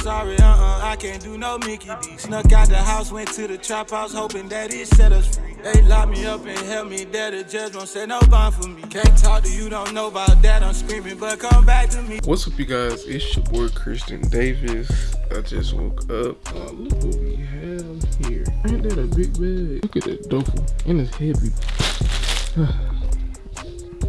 sorry, uh-uh, I can't do no Mickey D. Snuck out the house, went to the trap house, hoping that it set us free. They locked me up and held me there, the judge won't say no bond for me. Can't talk to you, don't know about that, I'm screaming, but come back to me. What's up, you guys? It's your boy Christian Davis. I just woke up. Oh, look what we have here. Ain't that a big bag? Look at that duffel. And it's heavy.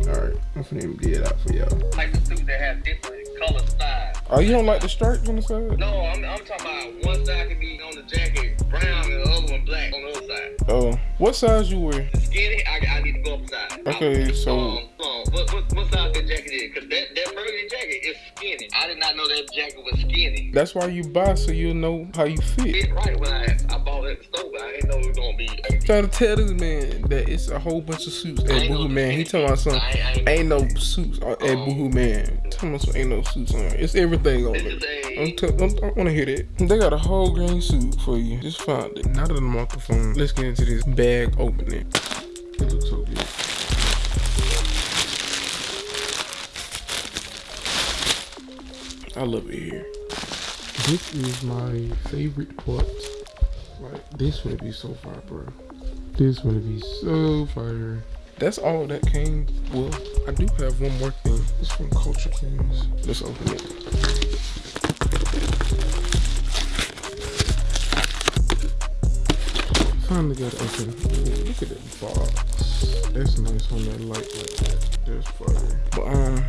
Alright, I'm finna empty it out for y'all. like the suit that has different color styles. Oh, you don't like the stripes on the side? No, I'm, I'm talking about one side can be on the jacket brown and the other one black on the other side. Oh, what size you wear? Skinny, I, I need to go upside. Okay, so- Um, um, what, what, what size that jacket is? Because that, that burgundy jacket is skinny. I did not know that jacket was skinny. That's why you buy so you'll know how you fit. It right when I, I bought it at the store, but I didn't know it was going to be. Trying to tell this man that it's a whole bunch of suits at Boohoo Man. He talking about something. I ain't- ain't no suits at Boohoo Man. Talking about some ain't no suits on. It's everything on it. I'm t- I'm, I want to hear that. They got a whole green suit for you. Just found it. Now that I'm off the phone, let's get into this bag opening. It looks so good. I love it here. This is my favorite part. Like this would be so fire, bro. This would be so fire. That's all that came. Well, I do have one more thing. It's from Culture Kings. Let's open it. Finally got it open. Ooh, look at that box. That's nice on that light like that. That's fire. But um,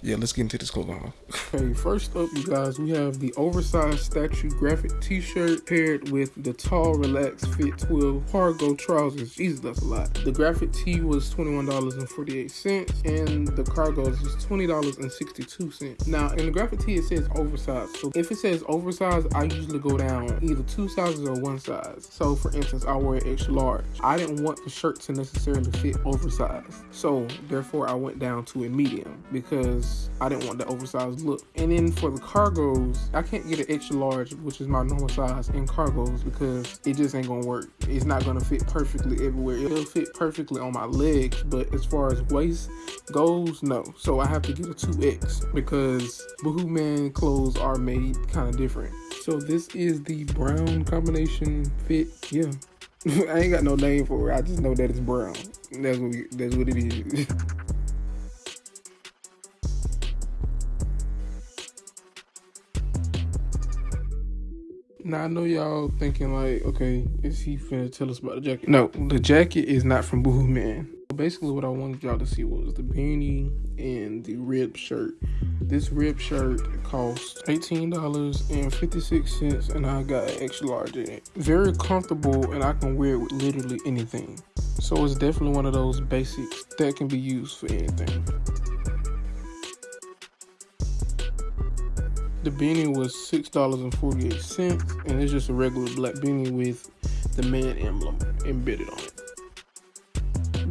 yeah, let's get into this haul. Okay, first up, you guys, we have the oversized statue graphic T-shirt paired with the tall, relaxed fit 12 cargo trousers. Jesus, that's a lot. The graphic tee was twenty-one dollars and the cargos is twenty dollars and sixty-two cents. Now, in the graphic tee, it says oversized. So if it says oversized, I usually go down either two sizes or one size. So, for instance, I wear extra large. I didn't want the shirt to necessarily fit oversized, so therefore I went down to a medium because I didn't want the oversized look. And then for the cargos, I can't get an extra large, which is my normal size, in cargos because it just ain't gonna work. It's not gonna fit perfectly everywhere. It'll fit perfectly on my legs, but as far as waist goes, no. So I have to get a 2X because Boohoo Man clothes are made kind of different. So this is the brown combination fit. Yeah. I ain't got no name for it. I just know that it's brown. That's what we, that's what it is. Now I know y'all thinking like, okay, is he finna tell us about the jacket? No, the jacket is not from Boohoo Man. Basically, what I wanted y'all to see was the beanie and the rib shirt. This rib shirt cost eighteen dollars and fifty six cents, and I got an extra large in it. Very comfortable, and I can wear it with literally anything. So it's definitely one of those basics that can be used for anything. The beanie was six dollars and forty eight cents, and it's just a regular black beanie with the man emblem embedded on it.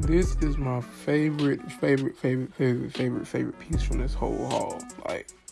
This is my favorite, favorite, favorite, favorite, favorite, favorite piece from this whole haul.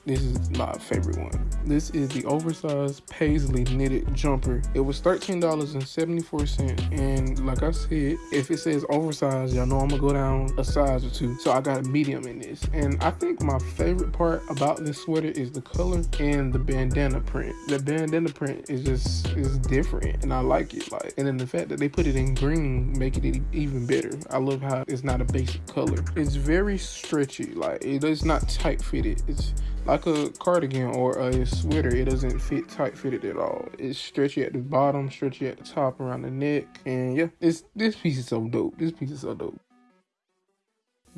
This is my favorite one. This is the oversized paisley knitted jumper. It was $13.74. And like I said, if it says oversized, y'all know I'm gonna go down a size or two. So I got a medium in this. And I think my favorite part about this sweater is the color and the bandana print. The bandana print is just is different and I like it. Like and then the fact that they put it in green making it even better. I love how it's not a basic color. It's very stretchy. Like it is not tight fitted. It's like a cardigan or a sweater, it doesn't fit tight fitted at all. It's stretchy at the bottom, stretchy at the top around the neck, and yeah, it's this piece is so dope. This piece is so dope.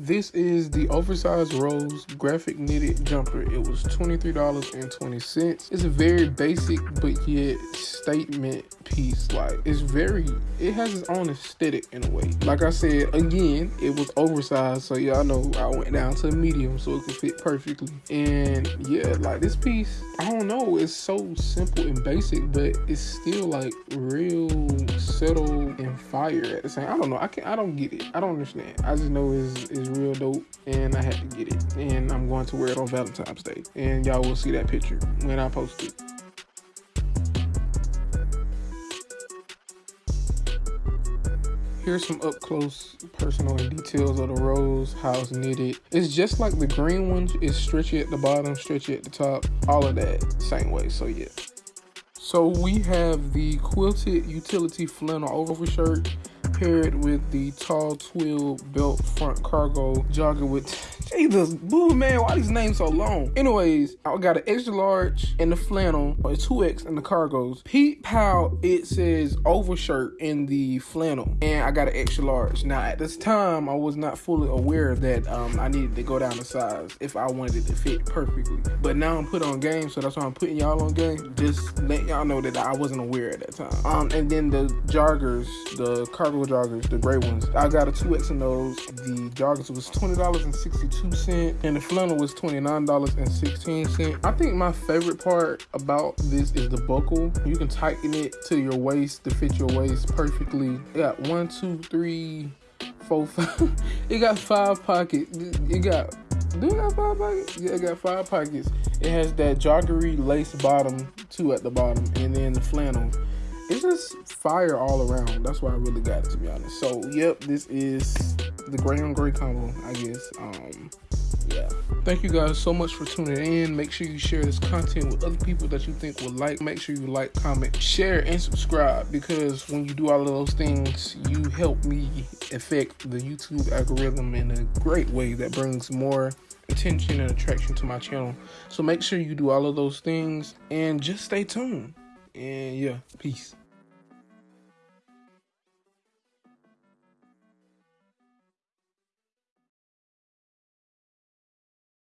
This is the oversized rose graphic knitted jumper. It was $23.20. It's a very basic but yet statement piece. Like it's very it has its own aesthetic in a way. Like I said, again, it was oversized, so y'all know I went down to medium so it could fit perfectly. And yeah, like this piece, I don't know, it's so simple and basic, but it's still like real subtle and fire at the same. I don't know. I can not I don't get it. I don't understand. I just know it's, it's real dope and I had to get it. And I'm going to wear it on Valentine's Day. And y'all will see that picture when I post it. Here's some up close personal details of the rose, how it's knitted. It's just like the green one, it's stretchy at the bottom, stretchy at the top, all of that same way. So yeah. So we have the quilted utility flannel overshirt paired with the tall twill belt front cargo jogger with Jesus, boo man, why these names so long? Anyways, I got an extra large in the flannel, or 2X in the cargos. Pete how it says overshirt in the flannel, and I got an extra large. Now at this time, I was not fully aware that um, I needed to go down the size if I wanted it to fit perfectly. But now I'm put on game, so that's why I'm putting y'all on game. Just let y'all know that I wasn't aware at that time. Um, and then the joggers, the cargo joggers, the gray ones, I got a 2X in those. The joggers was $20.62 cent and the flannel was $29.16. I think my favorite part about this is the buckle. You can tighten it to your waist to fit your waist perfectly. You got one, two, three, four, five. it got five pockets. It got do it got five pockets? Yeah, it got five pockets. It has that joggery lace bottom, two at the bottom, and then the flannel. It's just fire all around. That's why I really got it to be honest. So yep, this is the gray on gray combo, I guess. Um yeah. Thank you guys so much for tuning in. Make sure you share this content with other people that you think would like. Make sure you like, comment, share, and subscribe because when you do all of those things, you help me affect the YouTube algorithm in a great way that brings more attention and attraction to my channel. So make sure you do all of those things and just stay tuned. And yeah, peace.